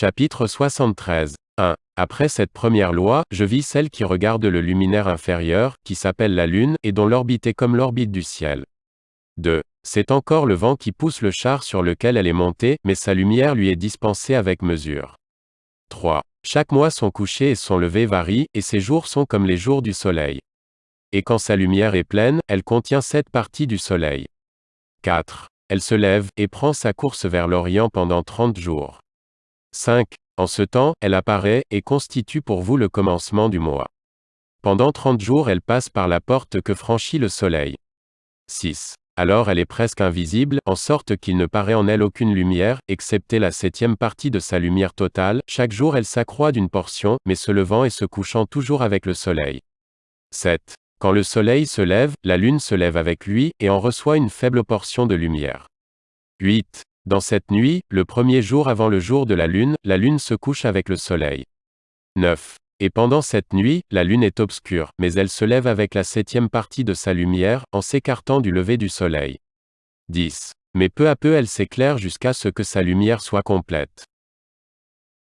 Chapitre 73. 1. Après cette première loi, je vis celle qui regarde le luminaire inférieur, qui s'appelle la Lune, et dont l'orbite est comme l'orbite du ciel. 2. C'est encore le vent qui pousse le char sur lequel elle est montée, mais sa lumière lui est dispensée avec mesure. 3. Chaque mois son coucher et son lever varient, et ses jours sont comme les jours du soleil. Et quand sa lumière est pleine, elle contient sept parties du soleil. 4. Elle se lève, et prend sa course vers l'Orient pendant trente jours. 5. En ce temps, elle apparaît, et constitue pour vous le commencement du mois. Pendant trente jours elle passe par la porte que franchit le soleil. 6. Alors elle est presque invisible, en sorte qu'il ne paraît en elle aucune lumière, excepté la septième partie de sa lumière totale, chaque jour elle s'accroît d'une portion, mais se levant et se couchant toujours avec le soleil. 7. Quand le soleil se lève, la lune se lève avec lui, et en reçoit une faible portion de lumière. 8. Dans cette nuit, le premier jour avant le jour de la lune, la lune se couche avec le soleil. 9. Et pendant cette nuit, la lune est obscure, mais elle se lève avec la septième partie de sa lumière, en s'écartant du lever du soleil. 10. Mais peu à peu elle s'éclaire jusqu'à ce que sa lumière soit complète.